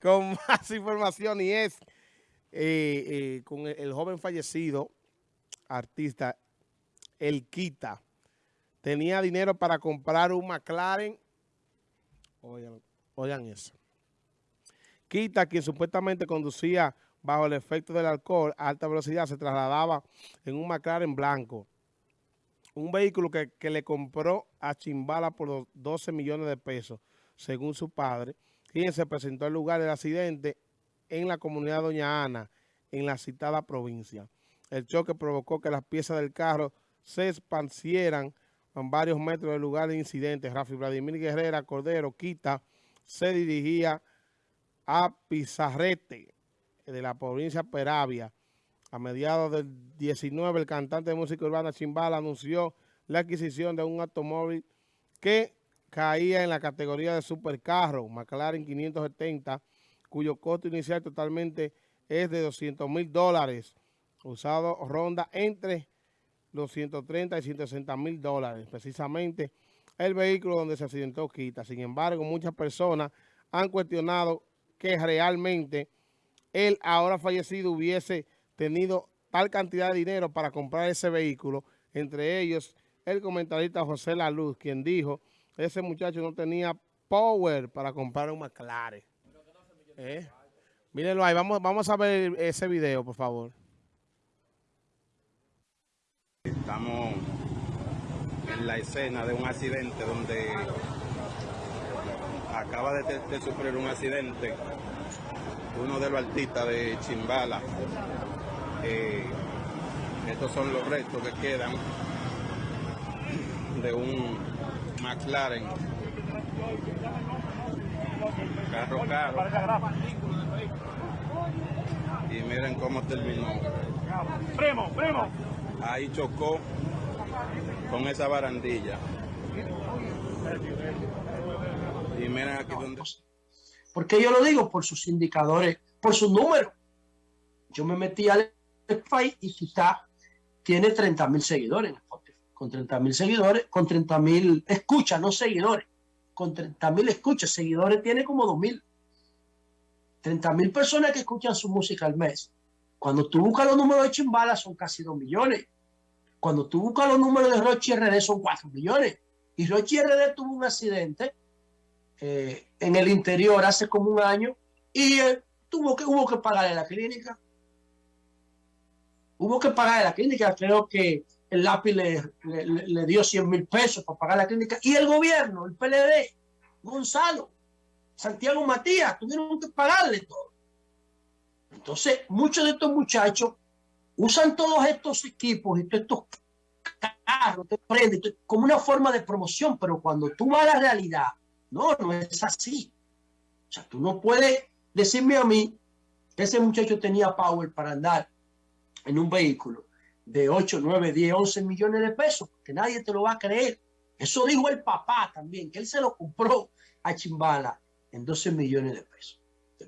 con más información y es eh, eh, con el, joven fallecido, artista, El Quita. Tenía dinero para comprar un McLaren. Oigan, eso. Quita, quien supuestamente conducía bajo el efecto del alcohol a alta velocidad, se trasladaba en un McLaren blanco. Un vehículo que, que le compró a Chimbala por 12 millones de pesos, según su padre quien se presentó al lugar del accidente en la comunidad Doña Ana, en la citada provincia. El choque provocó que las piezas del carro se expansieran en varios metros del lugar de incidente. Rafi Vladimir Guerrera Cordero Quita se dirigía a Pizarrete de la provincia Peravia. A mediados del 19, el cantante de música urbana Chimbala anunció la adquisición de un automóvil que caía en la categoría de supercarro, McLaren 570, cuyo costo inicial totalmente es de 200 mil dólares, usado ronda entre los 130 y 160 mil dólares, precisamente el vehículo donde se accidentó Quita. Sin embargo, muchas personas han cuestionado que realmente él, ahora fallecido, hubiese tenido tal cantidad de dinero para comprar ese vehículo, entre ellos el comentarista José La Luz, quien dijo ese muchacho no tenía power para comprar un McLaren. ¿Eh? Mírenlo ahí, vamos, vamos a ver ese video, por favor. Estamos en la escena de un accidente donde acaba de, sufrir un accidente uno de los artistas de Chimbala. Eh, estos son los restos que quedan de un McLaren. Carro caro. Y miren cómo terminó. Primo, primo. Ahí chocó con esa barandilla. Y miren aquí donde... ¿Por qué yo lo digo? Por sus indicadores, por sus números. Yo me metí al Spotify y quizá tiene 30 mil seguidores con 30 mil seguidores, con 30 mil escuchas, no seguidores, con 30 mil escuchas, seguidores tiene como 2 mil. 30 mil personas que escuchan su música al mes. Cuando tú buscas los números de Chimbala son casi 2 millones. Cuando tú buscas los números de Rochi RD son 4 millones. Y Rochi RD tuvo un accidente eh, en el interior hace como un año y eh, tuvo que, hubo que pagarle la clínica. Hubo que pagarle la clínica. Creo que el lápiz le, dio 100 mil pesos para pagar la clínica. Y el gobierno, el PLD, Gonzalo, Santiago Matías, tuvieron que pagarle todo. Entonces, muchos de estos muchachos usan todos estos equipos y todos estos carros, como una forma de promoción, pero cuando tú vas a la realidad, no, no es así. O sea, tú no puedes decirme a mí que ese muchacho tenía power para andar en un vehículo de 8, 9, 10, 11 millones de pesos, que nadie te lo va a creer. Eso dijo el papá también, que él se lo compró a Chimbala en 12 millones de pesos.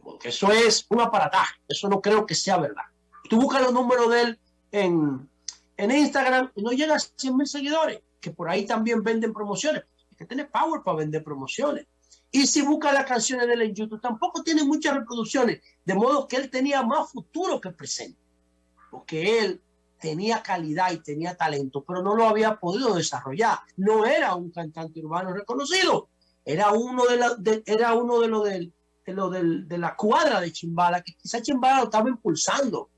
Porque eso es un aparataje, eso no creo que sea verdad. Tú buscas los números de él en, en Instagram y no llega a 100 mil seguidores, que por ahí también venden promociones. Hay que tener power para vender promociones. Y si busca las canciones de él en YouTube, tampoco tiene muchas reproducciones, de modo que él tenía más futuro que presente. Porque él tenía calidad y tenía talento, pero no lo había podido desarrollar. No era un cantante urbano reconocido, era uno de, la, era uno de los de, lo de la cuadra de Chimbala, que quizá Chimbala lo estaba impulsando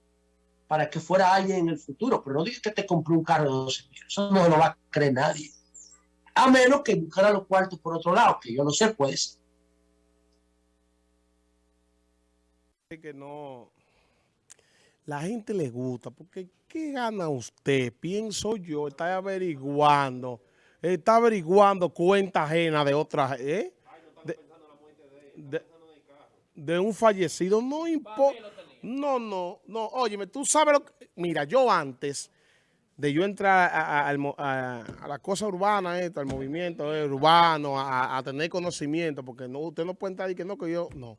para que fuera alguien en el futuro, pero no digas que te compró un carro de 12 millones, eso no lo va a creer nadie. A menos que buscara los cuartos por otro lado, que yo no sé, pues. Que no, la gente le gusta, porque ¿qué gana usted? Pienso yo, está averiguando, está averiguando cuenta ajena de otra, ¿eh? De, un fallecido, no importa. No, no, no, óyeme, tú sabes lo que... Mira, yo antes de yo entrar a, la cosa urbana, esto, al movimiento eh, urbano, a, tener conocimiento, porque no, usted no puede entrar y que no, que yo, no.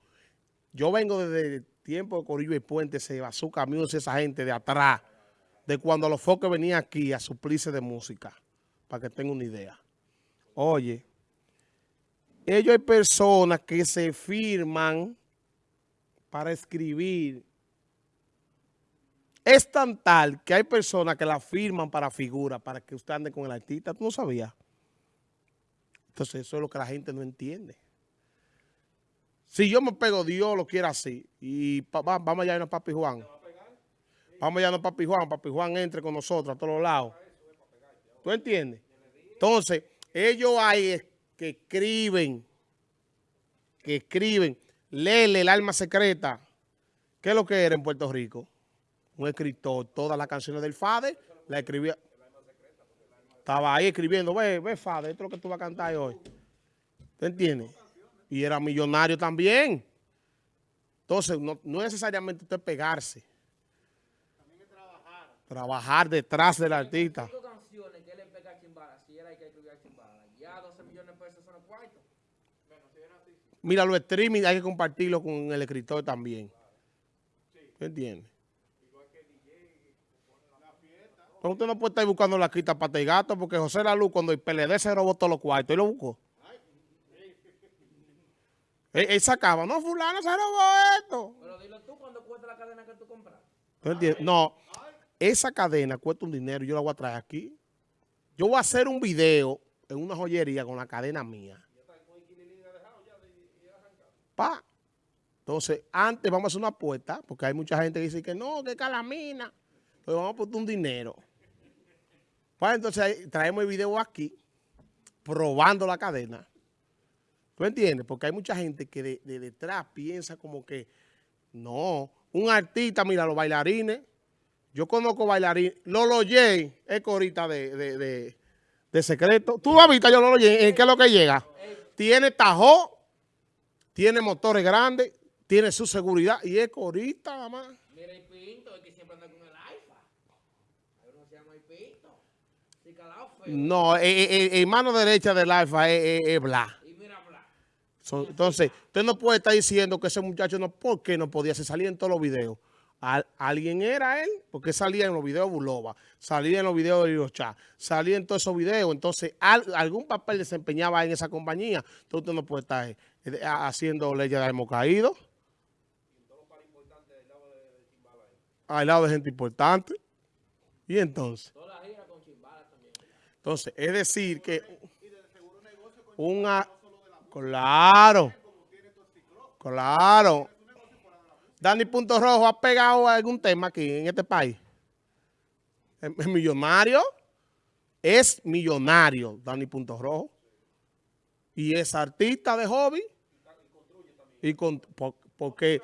Yo vengo desde tiempo de Corillo y Puente, se basó caminos esa gente de atrás, de cuando los foques venían aquí a suplirse de música, para que tengan una idea. Oye, ellos hay personas que se firman para escribir es tan tal que hay personas que la firman para figura, para que usted ande con el artista. ¿Tú no sabías? Entonces eso es lo que la gente no entiende. Si yo me pego, Dios lo quiere así. Y vamos allá a Papi Juan. Vamos allá a Papi Juan. Papi Juan entre con nosotros a todos lados. ¿Tú entiendes? Entonces, ellos hay que escriben, que escriben, léele el alma secreta. ¿Qué es lo que era en Puerto Rico? Un escritor, todas las canciones del Fade, la escribía. Estaba ahí escribiendo, ve, ve Fade, esto es lo que tú vas a cantar hoy. ¿Tú entiendes? Y era millonario también. Entonces, no, no necesariamente usted pegarse. También es trabajar. Trabajar detrás del artista. Mira, los streaming hay que compartirlo con el escritor también. ¿Me entiendes? Pero usted no puede estar buscando la quita pata y gato porque José Lalu cuando el PLD se robó todos los cuartos, él lo buscó. Él, sacaba, no, fulano se robó esto. Pero dilo tú cuando cuesta la cadena que tú compras. No, esa cadena cuesta un dinero yo la voy a traer aquí. Yo voy a hacer un video en una joyería con la cadena mía. Pa. Entonces, antes vamos a hacer una apuesta, porque hay mucha gente que dice que no, que calamina. Entonces vamos a poner un dinero. Pues entonces traemos el video aquí, probando la cadena. ¿Tú entiendes? Porque hay mucha gente que de, detrás piensa como que, no, un artista, mira, los bailarines, yo conozco bailarines, Lolo J es corita de, de, secreto. Tú lo has visto, yo Lolo J, ¿en qué es lo que llega? Tiene tajo, tiene motores grandes, tiene su seguridad y es corita, mamá. Mira el pinto, es que siempre anda con el alfa. Uno se llama el pinto. No, en eh, eh, eh, mano derecha del alfa es, mira Bla. Entonces, usted no puede estar diciendo que ese muchacho no, ¿por qué no podía? Se salía en todos los videos. alguien era él, porque salía en los videos de Bulova, salía en los videos de Hirocha, salía en todos esos videos. Entonces, algún papel desempeñaba en esa compañía. Entonces, usted no puede estar haciendo leyes de hemos caído. Al lado de gente importante. Y entonces. Entonces, es decir que una... Claro. Claro. Dani Punto Rojo ha pegado algún tema aquí en este país. Es millonario. Es millonario, Dani Punto Rojo. Y es artista de hobby. Y con, porque,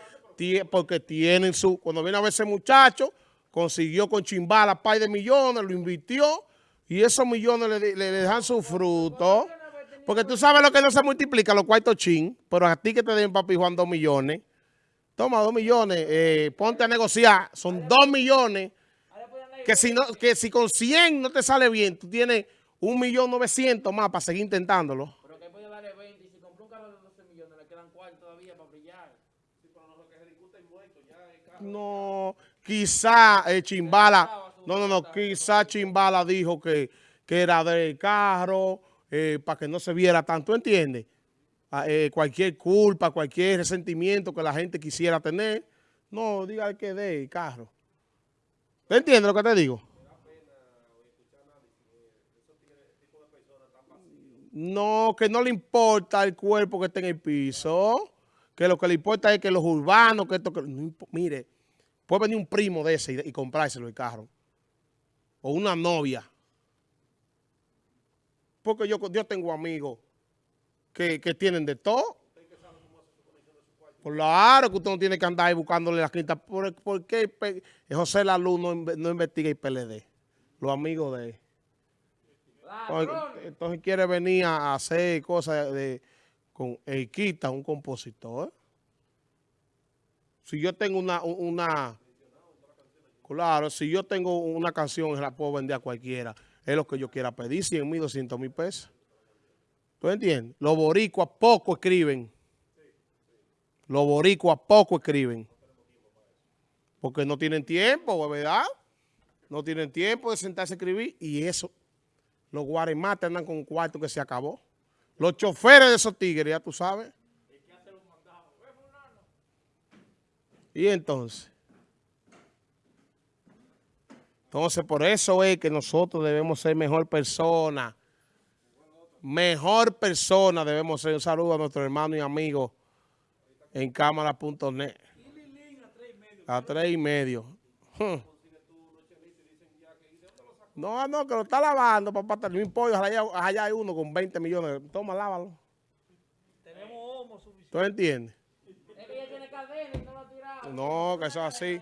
porque tienen su... Cuando viene a ver ese muchacho, consiguió con Chimbala par de millones, lo invirtió y esos millones le, dejan su fruto. Porque tú sabes lo que no se multiplica, los cuartos chin, pero a ti que te den papi Juan dos millones. Toma dos millones, eh, ponte a negociar, son dos millones. Que si, no, que si con 100 no te sale bien, tú tienes un millón novecientos más para seguir intentándolo. Pero que puede darle 20 y si compró un carro de 12 millones le quedan cuartos todavía para brillar. No, quizá eh, Chimbala... No, no, no, quizá Chimbala dijo que, era del carro, eh, para que no se viera tanto, ¿entiendes? Ah, eh, cualquier culpa, cualquier resentimiento que la gente quisiera tener, no, diga que de carro. ¿Te entiendes lo que te digo? No, que no le importa el cuerpo que esté en el piso, que lo que le importa es que los urbanos, que esto, que, mire, puede venir un primo de ese y comprárselo el carro o una novia. Porque yo, yo tengo amigos que, tienen de todo. Claro que usted no tiene que andar ahí buscándole la quinta. ¿Por, qué José Lalu no, no investiga el PLD? Los amigos de él. Entonces, quiere venir a hacer cosas de, con quita un compositor. Si yo tengo una, una Claro, si yo tengo una canción, la puedo vender a cualquiera. Es lo que yo quiera pedir, 100 mil, 200 mil pesos. ¿Tú entiendes? Los boricuas poco escriben. Los boricuas poco escriben. Porque no tienen tiempo, ¿verdad? No tienen tiempo de sentarse a escribir. Y eso, los guaremates andan con un cuarto que se acabó. Los choferes de esos tigres, ya tú sabes. Y entonces, entonces por eso es que nosotros debemos ser mejor persona. Mejor persona debemos ser. Un saludo a nuestro hermano y amigo en cámara.net. A tres y medio. Hmm. No, no, que lo está lavando, papá. Un pollo, allá, allá hay uno con 20 millones. Toma, lávalo. Tenemos homo suficiente. ¿Tú entiendes? Es que ella tiene cadena y no lo ha tirado. No, que eso es así.